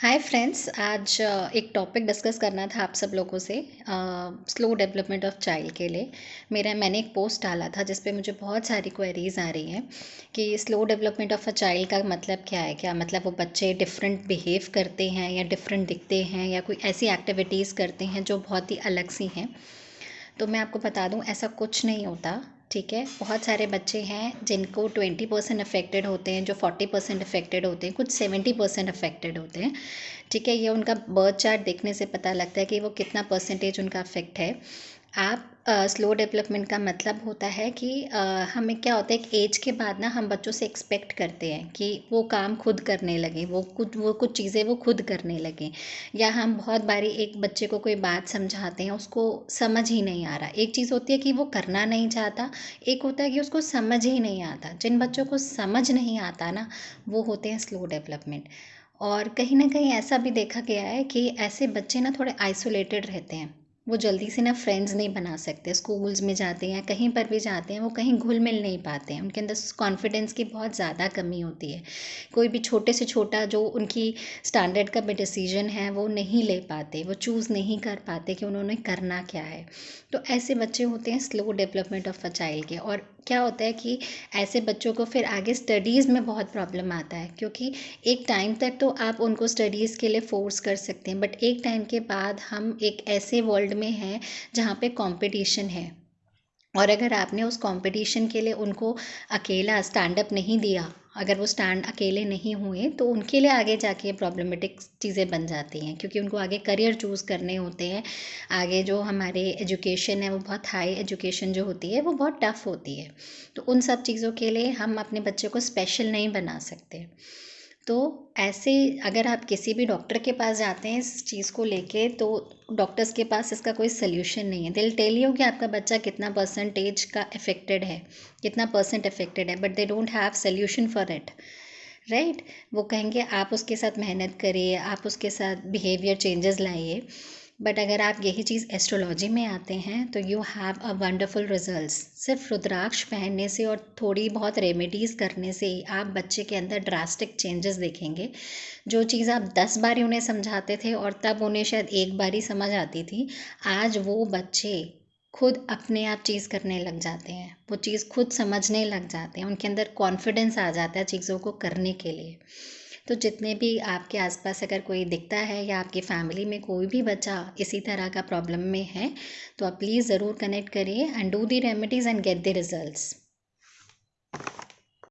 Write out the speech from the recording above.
Hi friends आज एक topic discuss करना था आप सब लोगों से स्लो डेवलपमेंट ऑफ़ चाइल्ड के लिए। मेरा, मैंने एक पोस्ट डाला था जिस पे मुझे बहुत सारी क्वेरीज आ रही हैं कि slow development of a child का मतलब क्या है? क्या मतलब वो बच्चे डिफरेंट बिहेव करते हैं या डिफरेंट दिखते हैं या कोई ऐसी एक्टिविटीज़ करते हैं जो बहुत ही अलग सी हैं? तो मैं आपको बता दूँ, ऐसा कुछ नहीं होता। ठीक है? बहुत सारे बच्चे हैं जिनको ट्वेंटी परसेंट अफेक्टेड होते हैं, जो फोर्टी परसेंट अफेक्टेड होते हैं, कुछ सेवेंटी परसेंट अफेक्टेड होते हैं। ठीक है? ये उनका बर्थ चार्ट देखने से पता लगता है कि वो कितना परसेंटेज उनका अफेक्ट है। आप स्लो डेवलपमेंट का मतलब होता है कि हमें क्या होता है एक एज के बाद ना हम बच्चों से एक्सपेक्ट करते हैं कि वो काम खुद करने लगे, वो कुछ वो कुछ चीज़ें वो खुद करने लगे। या हम बहुत बारी एक बच्चे को कोई बात समझाते हैं, उसको समझ ही नहीं आ रहा। एक चीज़ होती है कि वो करना नहीं चाहता, एक होता है कि उसको समझ ही नहीं आता। जिन बच्चों को समझ नहीं आता ना, वो होते हैं स्लो डेवलपमेंट और कहीं ना कहीं ऐसा भी देखा गया है कि ऐसे बच्चे ना थोड़े आइसोलेटेड रहते हैं। वो जल्दी से ना फ्रेंड्स नहीं बना सकते स्कूल्स में जाते हैं, कहीं पर भी जाते हैं, वो कहीं घुल मिल नहीं पाते हैं। उनके अंदर कॉन्फिडेंस की बहुत ज़्यादा कमी होती है। कोई भी छोटे से छोटा जो उनकी स्टैंडर्ड का भी डिसीज़न है, वो नहीं ले पाते, वो चूज़ नहीं कर पाते कि उन्होंने करना क्या है। तो ऐसे बच्चे होते हैं slow development of a child के और क्या होता है कि ऐसे बच्चों को फिर आगे स्टडीज़ में बहुत प्रॉब्लम आता है, क्योंकि एक टाइम तक तो आप उनको स्टडीज़ के लिए फ़ोर्स कर सकते हैं बट एक टाइम के बाद हम एक ऐसे वर्ल्ड में हैं जहाँ पे कंपटीशन है। और अगर आपने उस कंपटीशन के लिए उनको अकेला स्टैंड अप नहीं दिया, अगर वो स्टैंड अकेले नहीं हुए तो उनके लिए आगे जाके प्रॉब्लमेटिक चीज़ें बन जाती हैं, क्योंकि उनको आगे करियर चूज़ करने होते हैं। आगे जो हमारे एजुकेशन है, वो बहुत हाई एजुकेशन जो होती है, वो बहुत टफ़ होती है। तो उन सब चीज़ों के लिए हम अपने बच्चे को स्पेशल नहीं बना सकते। तो ऐसे अगर आप किसी भी डॉक्टर के पास जाते हैं इस चीज़ को लेके तो डॉक्टर्स के पास इसका कोई सल्यूशन नहीं है। दिल टेल यू कि आपका बच्चा कितना परसेंटेज का अफेक्टेड है, कितना परसेंट अफेक्टेड है but they don't have solution for it right वो कहेंगे, आप उसके साथ मेहनत करिए, आप उसके साथ बिहेवियर चेंजेस लाइए। बट अगर आप यही चीज़ एस्ट्रोलॉजी में आते हैं तो you have a wonderful results सिर्फ़ रुद्राक्ष पहनने से और थोड़ी बहुत रेमेडीज़ करने से ही आप बच्चे के अंदर ड्रास्टिक चेंजेस देखेंगे। जो चीज़ आप दस बार उन्हें समझाते थे और तब उन्हें शायद एक बार ही समझ आती थी, आज वो बच्चे खुद अपने आप चीज़ करने लग जाते हैं। वो चीज़ खुद समझने लग जाते हैं, उनके अंदर कॉन्फिडेंस आ जाता है चीज़ों को करने के लिए। तो जितने भी आपके आसपास अगर कोई दिखता है या आपकी फैमिली में कोई भी बच्चा इसी तरह का प्रॉब्लम में है तो आप प्लीज़ ज़रूर कनेक्ट करिए and do the remedies and get the results.